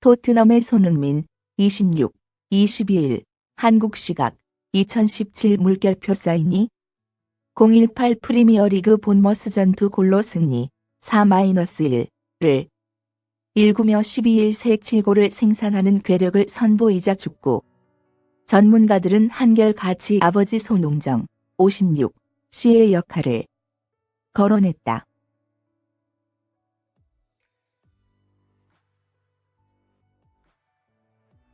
토트넘의 손흥민 26, 22일 한국 시각 2017 물결표 사인이 018 프리미어리그 본머스 전투 골로 승리 4-1을 19며 12일 새 7골을 생산하는 괴력을 선보이자 죽고 전문가들은 한결같이 아버지 손웅정 56 씨의 역할을 거론했다.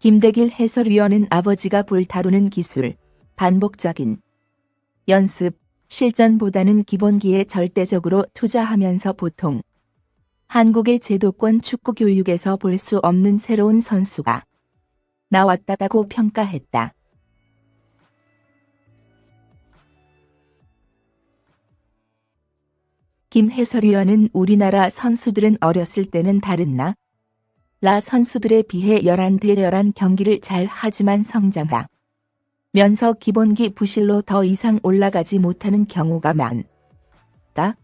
김대길 해설위원은 아버지가 불다루는 기술, 반복적인 연습, 실전보다는 기본기에 절대적으로 투자하면서 보통 한국의 제도권 축구 교육에서 볼 수 없는 새로운 선수가 나왔다고 평가했다. 김 해설위원은 우리나라 선수들은 어렸을 때는 다른 나 라 선수들에 비해 11대 11 경기를 잘 하지만 성장하 면서 기본기 부실로 더 이상 올라가지 못하는 경우가 많다.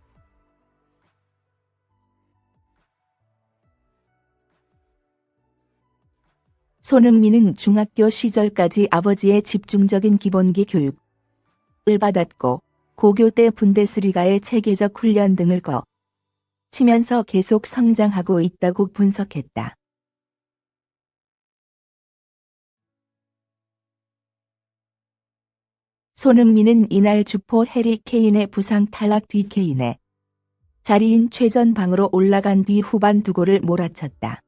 손흥민은 중학교 시절까지 아버지의 집중적인 기본기 교육을 받았고 고교 때 분데스리가의 체계적 훈련 등을 거 치면서 계속 성장하고 있다고 분석했다. 손흥민은 이날 주포 해리 케인의 부상 탈락 뒤 케인의 자리인 최전방으로 올라간 뒤 후반 두 골을 몰아쳤다.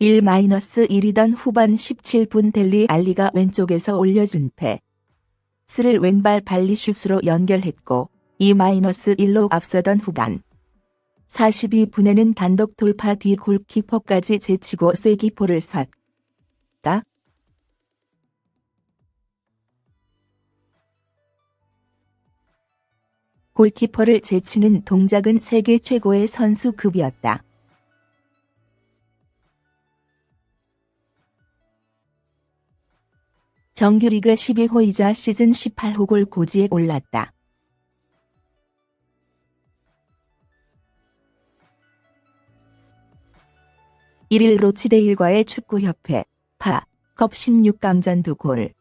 (1-1이던) 후반 17분 델리 알리가 왼쪽에서 올려준 패 스를 왼발 발리슛으로 연결했고 2-1로 앞서던 후반 42분에는 단독 돌파 뒤 골키퍼까지 제치고 쐐기포를 쐈다. 골키퍼를 제치는 동작은 세계 최고의 선수급이었다. 정규리그 12호이자 시즌 18호 골 고지에 올랐다. 1일 로치데일과의 축구협회 FA컵 16강전 2골.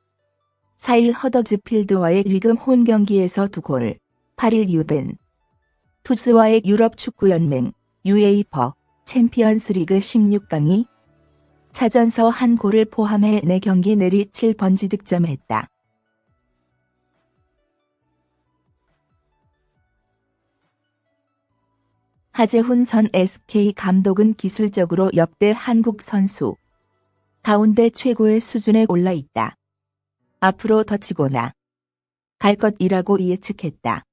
4일 허더즈필드와의 리그 홈 경기에서 2골. 8일 유벤. 투스와의 유럽 축구연맹 UEFA 챔피언스 리그 16강이 차전서 한 골을 포함해 4경기 내리 7번지 득점했다. 하재훈 전 SK 감독은 기술적으로 역대 한국 선수 가운데 최고의 수준에 올라 있다. 앞으로 더 치고나 갈 것이라고 예측했다.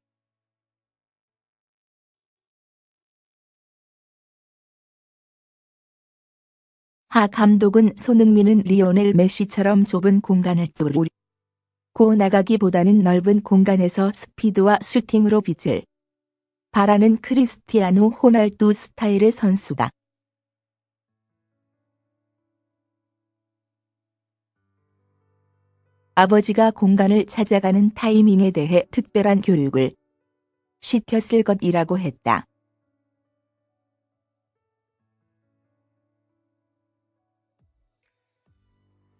하 감독은 손흥민은 리오넬 메시처럼 좁은 공간을 뚫고 나가기보다는 넓은 공간에서 스피드와 슈팅으로 빛을 바라는 크리스티아노 호날두 스타일의 선수다. 아버지가 공간을 찾아가는 타이밍에 대해 특별한 교육을 시켰을 것이라고 했다.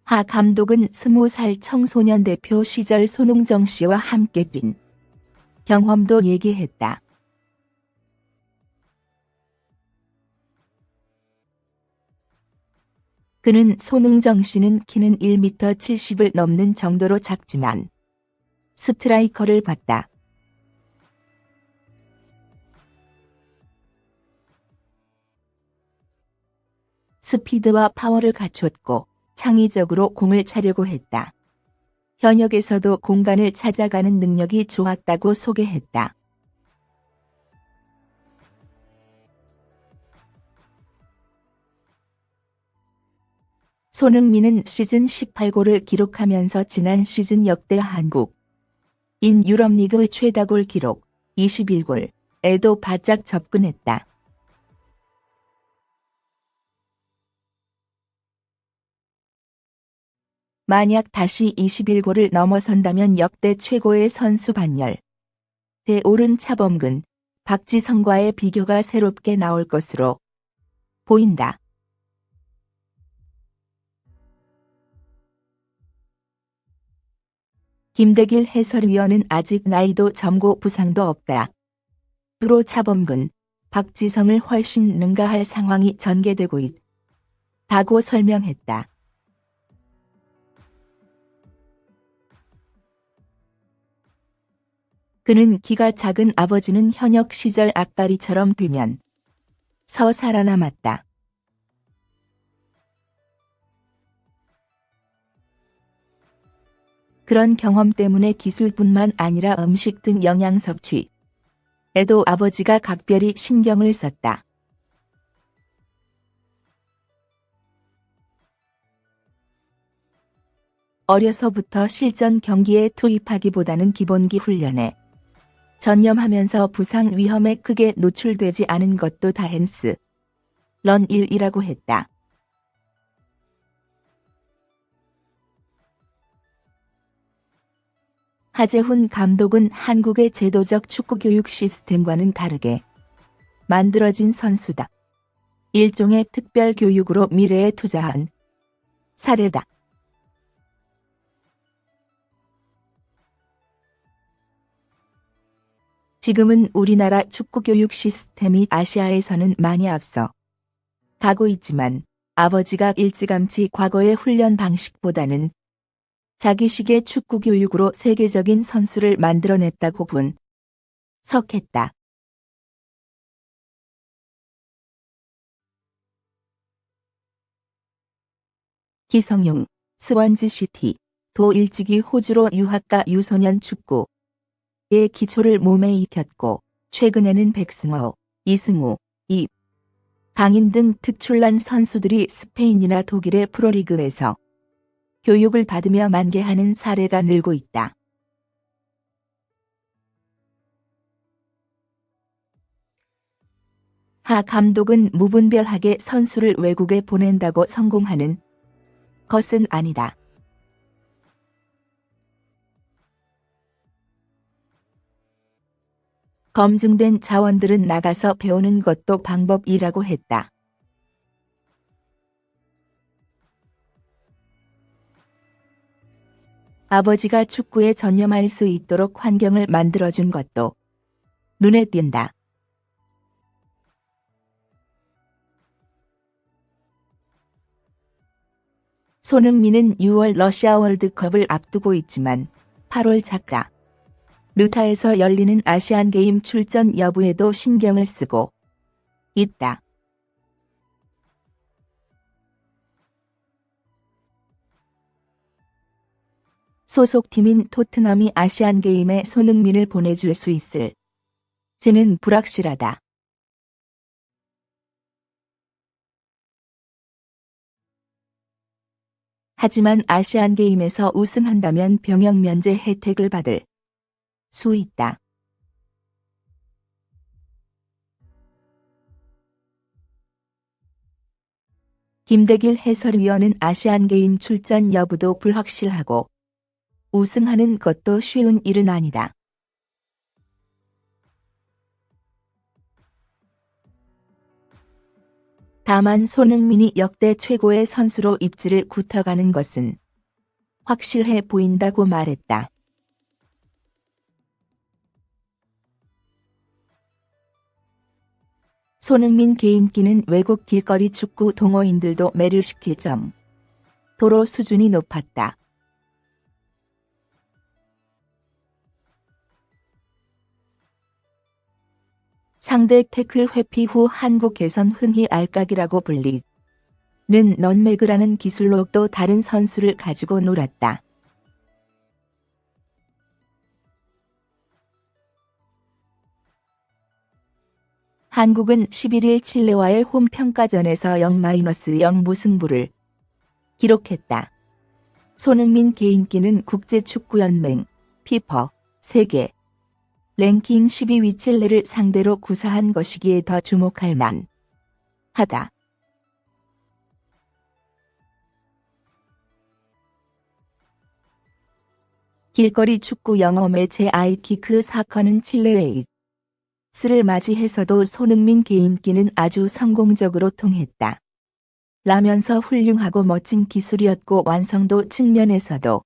하 감독은 스무 살 청소년 대표 시절 손흥정 씨와 함께 뛴 경험도 얘기했다. 그는 손흥정 씨는 키는 1m 70을 넘는 정도로 작지만 스트라이커를 봤다. 스피드와 파워를 갖췄고 창의적으로 공을 차려고 했다. 현역에서도 공간을 찾아가는 능력이 좋았다고 소개했다. 손흥민은 시즌 18골을 기록하면서 지난 시즌 역대 한국 인 유럽리그 최다골 기록 21골에도 바짝 접근했다. 만약 다시 21골을 넘어선다면 역대 최고의 선수 반열. 대오른 차범근 박지성과의 비교가 새롭게 나올 것으로 보인다. 김대길 해설위원은 아직 나이도 젊고 부상도 없다. 프로 차범근, 박지성을 훨씬 능가할 상황이 전개되고 있다고 설명했다. 그는 키가 작은 아버지는 현역 시절 앞다리처럼 되면 서 살아남았다. 그런 경험 때문에 기술뿐만 아니라 음식 등 영양 섭취, 에도 아버지가 각별히 신경을 썼다. 어려서부터 실전 경기에 투입하기보다는 기본기 훈련에 전념하면서 부상 위험에 크게 노출되지 않은 것도 다행스. 런 일이라고 했다. 하재훈 감독은 한국의 제도적 축구 교육 시스템과는 다르게 만들어진 선수다. 일종의 특별 교육으로 미래에 투자한 사례다. 지금은 우리나라 축구 교육 시스템이 아시아에서는 많이 앞서 가고 있지만 아버지가 일찌감치 과거의 훈련 방식보다는 자기식의 축구 교육으로 세계적인 선수를 만들어냈다고 분. 석했다. 기성용, 스완지 시티, 도 일찍이 호주로 유학가 유소년 축구의 기초를 몸에 익혔고 최근에는 백승호, 이승우, 이 강인 등 특출난 선수들이 스페인이나 독일의 프로리그에서 교육을 받으며 만개하는 사례가 늘고 있다. 하 감독은 무분별하게 선수를 외국에 보낸다고 성공하는 것은 아니다. 검증된 자원들은 나가서 배우는 것도 방법이라고 했다. 아버지가 축구에 전념할 수 있도록 환경을 만들어준 것도 눈에 띈다. 손흥민은 6월 러시아 월드컵을 앞두고 있지만 8월 작가 루타에서 열리는 아시안게임 출전 여부에도 신경을 쓰고 있다. 소속팀인 토트넘이 아시안게임에 손흥민을 보내줄 수 있을 지는 불확실하다. 하지만 아시안게임에서 우승한다면 병역 면제 혜택을 받을 수 있다. 김대길 해설위원은 아시안게임 출전 여부도 불확실하고 우승하는 것도 쉬운 일은 아니다. 다만 손흥민이 역대 최고의 선수로 입지를 굳어가는 것은 확실해 보인다고 말했다. 손흥민 개인기는 외국 길거리 축구 동호인들도 매료시킬 점. 도로 수준이 높았다. 상대 태클 회피 후 한국에선 흔히 알까기라고 불리는 넌매그라는 기술로 또 다른 선수를 가지고 놀았다. 한국은 11일 칠레와의 홈평가전에서 0-0 무승부를 기록했다. 손흥민 개인기는 국제축구연맹, 피퍼, 세계, 랭킹 12위 칠레를 상대로 구사한 것이기에 더 주목할 만 하다. 길거리 축구 영어 매체 아이키크 사커는 칠레의 스를 맞이해서도 손흥민 개인기는 아주 성공적으로 통했다. 라면서 훌륭하고 멋진 기술이었고 완성도 측면에서도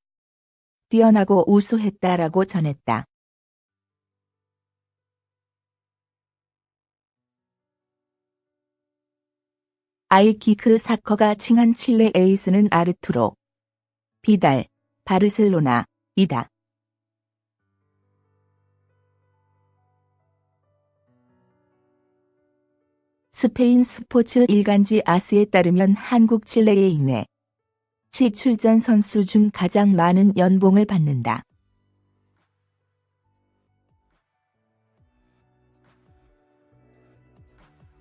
뛰어나고 우수했다라고 전했다. 아이키크 사커가 칭한 칠레 에이스는 아르투로 비달, 바르셀로나, 이다. 스페인 스포츠 일간지 아스에 따르면 한국 칠레에 인해 치 출전 선수 중 가장 많은 연봉을 받는다.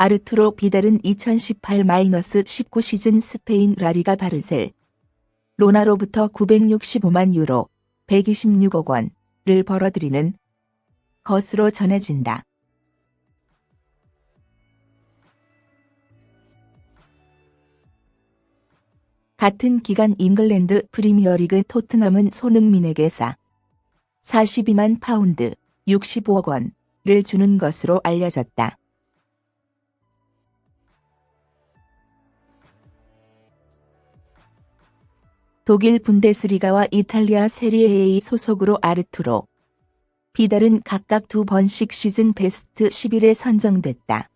아르투로 비달은 2018-19 시즌 스페인 라리가 바르셀 로나로부터 965만 유로 126억 원을 벌어들이는 것으로 전해진다. 같은 기간 잉글랜드 프리미어리그 토트넘은 손흥민에게 사 42만 파운드 65억 원을 주는 것으로 알려졌다. 독일 분데스리가와 이탈리아 세리에 A 소속으로 아르투로 비달은 각각 두 번씩 시즌 베스트 11에 선정됐다.